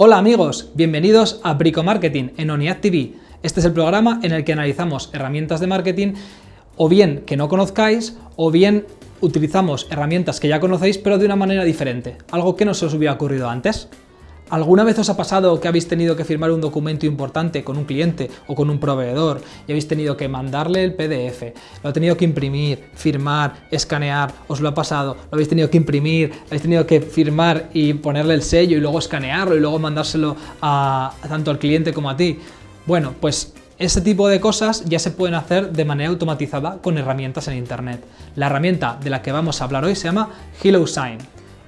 Hola amigos, bienvenidos a Brico Marketing en ONIAD TV. Este es el programa en el que analizamos herramientas de marketing o bien que no conozcáis o bien utilizamos herramientas que ya conocéis pero de una manera diferente, algo que no se os hubiera ocurrido antes. ¿Alguna vez os ha pasado que habéis tenido que firmar un documento importante con un cliente o con un proveedor y habéis tenido que mandarle el PDF, lo ha tenido que imprimir, firmar, escanear, os lo ha pasado, lo habéis tenido que imprimir, habéis tenido que firmar y ponerle el sello y luego escanearlo y luego mandárselo a, tanto al cliente como a ti? Bueno, pues ese tipo de cosas ya se pueden hacer de manera automatizada con herramientas en Internet. La herramienta de la que vamos a hablar hoy se llama HelloSign.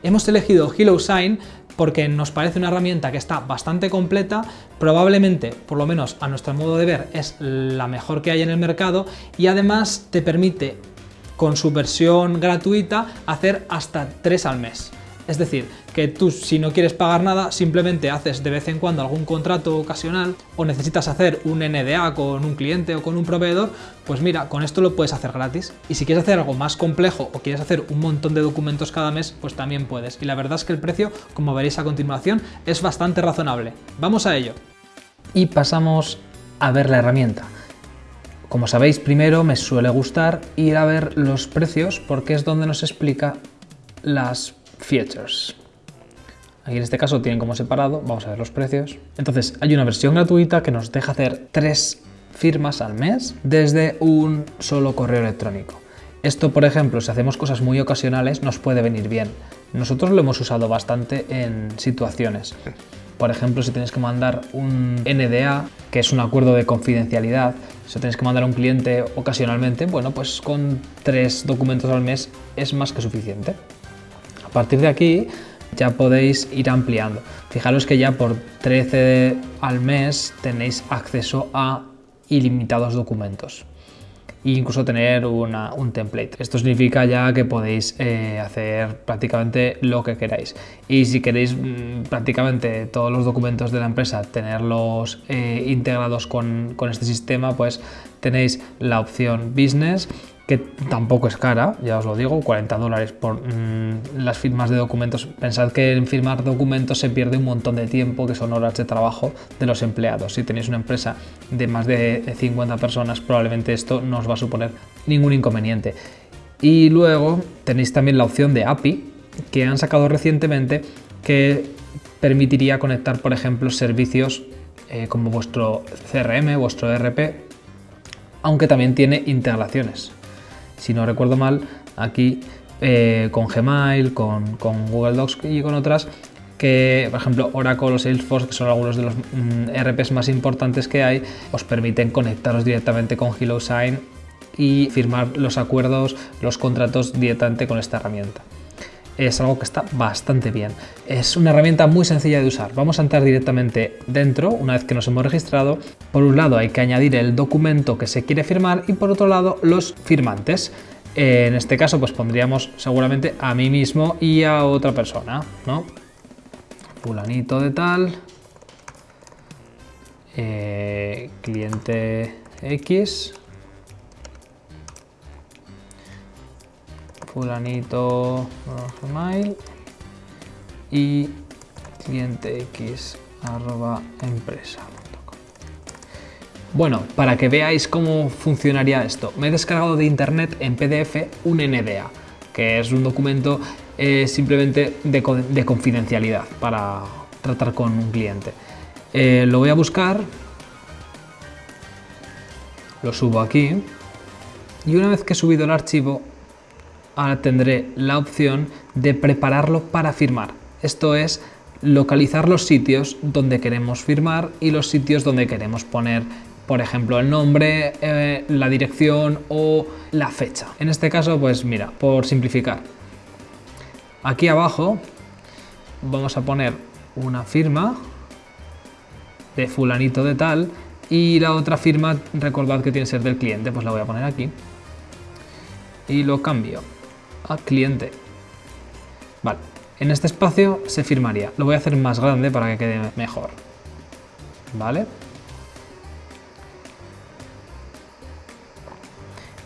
Hemos elegido HelloSign porque nos parece una herramienta que está bastante completa, probablemente, por lo menos a nuestro modo de ver, es la mejor que hay en el mercado y además te permite con su versión gratuita hacer hasta 3 al mes. Es decir, que tú si no quieres pagar nada, simplemente haces de vez en cuando algún contrato ocasional o necesitas hacer un NDA con un cliente o con un proveedor, pues mira, con esto lo puedes hacer gratis. Y si quieres hacer algo más complejo o quieres hacer un montón de documentos cada mes, pues también puedes. Y la verdad es que el precio, como veréis a continuación, es bastante razonable. Vamos a ello. Y pasamos a ver la herramienta. Como sabéis, primero me suele gustar ir a ver los precios porque es donde nos explica las features. Aquí en este caso tienen como separado, vamos a ver los precios. Entonces hay una versión gratuita que nos deja hacer tres firmas al mes desde un solo correo electrónico. Esto, por ejemplo, si hacemos cosas muy ocasionales, nos puede venir bien. Nosotros lo hemos usado bastante en situaciones. Por ejemplo, si tienes que mandar un NDA, que es un acuerdo de confidencialidad, si tienes que mandar a un cliente ocasionalmente, bueno, pues con tres documentos al mes es más que suficiente. A partir de aquí ya podéis ir ampliando. Fijaros que ya por 13 al mes tenéis acceso a ilimitados documentos e incluso tener un template. Esto significa ya que podéis eh, hacer prácticamente lo que queráis. Y si queréis mm, prácticamente todos los documentos de la empresa tenerlos eh, integrados con, con este sistema, pues tenéis la opción Business que tampoco es cara, ya os lo digo, 40 dólares por mm, las firmas de documentos. Pensad que en firmar documentos se pierde un montón de tiempo, que son horas de trabajo de los empleados. Si tenéis una empresa de más de 50 personas, probablemente esto no os va a suponer ningún inconveniente. Y luego tenéis también la opción de API, que han sacado recientemente, que permitiría conectar, por ejemplo, servicios eh, como vuestro CRM, vuestro ERP, aunque también tiene integraciones si no recuerdo mal, aquí eh, con Gmail, con, Google Docs y con otras, que por ejemplo Oracle o Salesforce, que son algunos de los mm, RPs más importantes que hay, os permiten conectaros directamente con HelloSign y firmar los acuerdos, los contratos directamente con esta herramienta. Es algo que está bastante bien. Es una herramienta muy sencilla de usar. Vamos a entrar directamente dentro una vez que nos hemos registrado. Por un lado hay que añadir el documento que se quiere firmar y por otro lado los firmantes. En este caso pues pondríamos seguramente a mí mismo y a otra persona, ¿no? Fulanito de tal, eh, cliente X, fulanito gmail y cliente bueno, para que veáis cómo funcionaría esto, me he descargado de internet en PDF un NDA, que es un documento eh, simplemente de, confidencialidad para tratar con un cliente. Eh, lo voy a buscar, lo subo aquí y una vez que he subido el archivo ahora tendré la opción de prepararlo para firmar. Esto es localizar los sitios donde queremos firmar y los sitios donde queremos poner, por ejemplo, el nombre, eh, la dirección o la fecha. En este caso, pues mira, por simplificar. Aquí abajo vamos a poner una firma de fulanito de tal y la otra firma, recordad que tiene que ser del cliente, pues la voy a poner aquí y lo cambio cliente. Vale, en este espacio se firmaría. Lo voy a hacer más grande para que quede mejor. ¿Vale?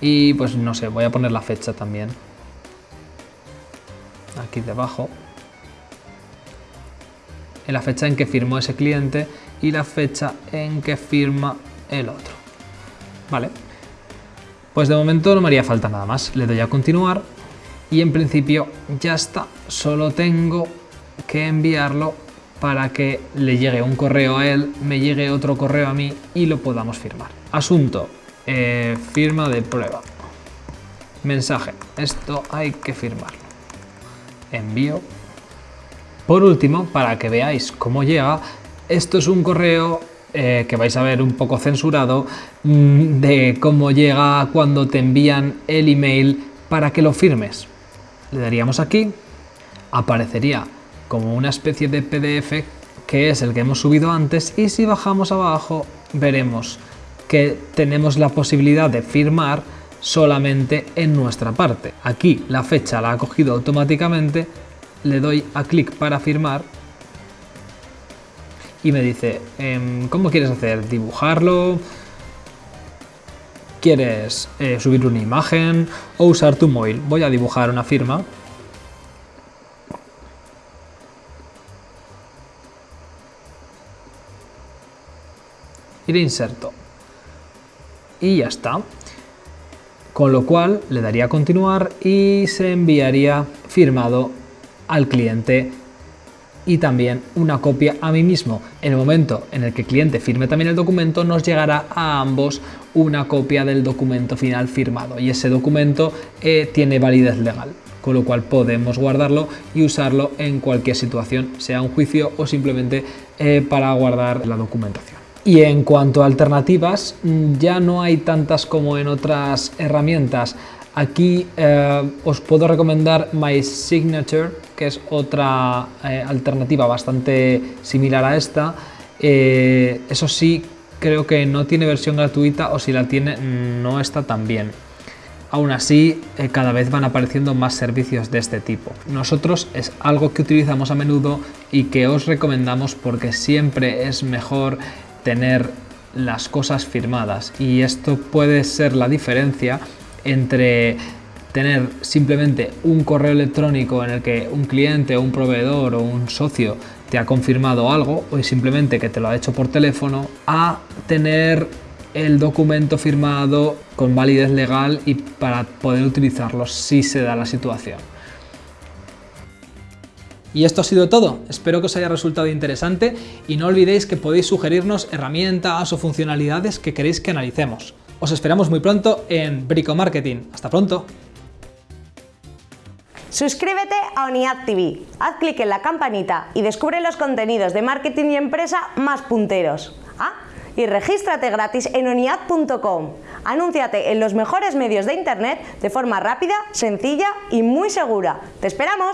Y pues no sé, voy a poner la fecha también. Aquí debajo. en la fecha en que firmó ese cliente y la fecha en que firma el otro. Vale, pues de momento no me haría falta nada más. Le doy a continuar y en principio ya está. Solo tengo que enviarlo para que le llegue un correo a él, me llegue otro correo a mí y lo podamos firmar. Asunto, eh, firma de prueba. Mensaje, esto hay que firmarlo. Envío. Por último, para que veáis cómo llega, esto es un correo eh, que vais a ver un poco censurado mm, de cómo llega cuando te envían el email para que lo firmes. Le daríamos aquí, aparecería como una especie de PDF que es el que hemos subido antes y si bajamos abajo veremos que tenemos la posibilidad de firmar solamente en nuestra parte. Aquí la fecha la ha cogido automáticamente, le doy a clic para firmar y me dice, em, ¿cómo quieres hacer? ¿Dibujarlo? ¿Quieres eh, subir una imagen o usar tu móvil? Voy a dibujar una firma y le inserto. Y ya está. Con lo cual le daría continuar y se enviaría firmado al cliente y también una copia a mí mismo. En el momento en el que el cliente firme también el documento, nos llegará a ambos una copia del documento final firmado y ese documento eh, tiene validez legal, con lo cual podemos guardarlo y usarlo en cualquier situación, sea un juicio o simplemente eh, para guardar la documentación. Y en cuanto a alternativas, mm, ya no hay tantas como en otras herramientas. Aquí eh, os puedo recomendar My Signature, que es otra eh, alternativa bastante similar a esta. Eh, eso sí, creo que no tiene versión gratuita o si la tiene no está tan bien. Aún así, cada vez van apareciendo más servicios de este tipo. Nosotros es algo que utilizamos a menudo y que os recomendamos porque siempre es mejor tener las cosas firmadas y esto puede ser la diferencia entre tener simplemente un correo electrónico en el que un cliente o un proveedor o un socio te ha confirmado algo o simplemente que te lo ha hecho por teléfono a tener el documento firmado con validez legal y para poder utilizarlo si se da la situación. Y esto ha sido todo, espero que os haya resultado interesante y no olvidéis que podéis sugerirnos herramientas o funcionalidades que queréis que analicemos. Os esperamos muy pronto en Brico Marketing. ¡Hasta pronto! Suscríbete a ONIAD TV, haz clic en la campanita y descubre los contenidos de marketing y empresa más punteros. Ah, y regístrate gratis en oniad.com. Anúnciate en los mejores medios de internet de forma rápida, sencilla y muy segura. ¡Te esperamos!